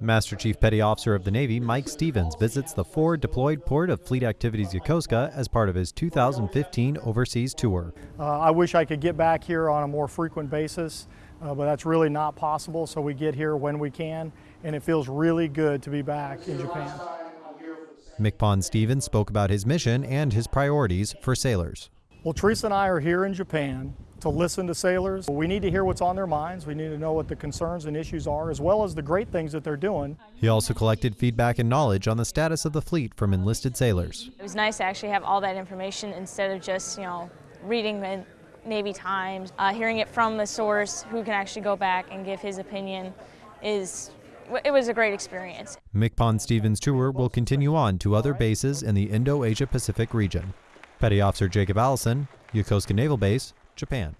Master Chief Petty Officer of the Navy Mike Stevens visits the forward deployed port of Fleet Activities Yokosuka as part of his 2015 overseas tour. Uh, I wish I could get back here on a more frequent basis, uh, but that's really not possible, so we get here when we can, and it feels really good to be back in Japan. MCPON Stevens spoke about his mission and his priorities for sailors. Well, Teresa and I are here in Japan to listen to sailors. We need to hear what's on their minds. We need to know what the concerns and issues are, as well as the great things that they're doing. He also collected feedback and knowledge on the status of the fleet from enlisted sailors. It was nice to actually have all that information instead of just, you know, reading the Navy Times, uh, hearing it from the source who can actually go back and give his opinion is it was a great experience. MCPON Stevens tour will continue on to other bases in the Indo-Asia Pacific region. Petty Officer Jacob Allison, Yokosuka Naval Base, Japan.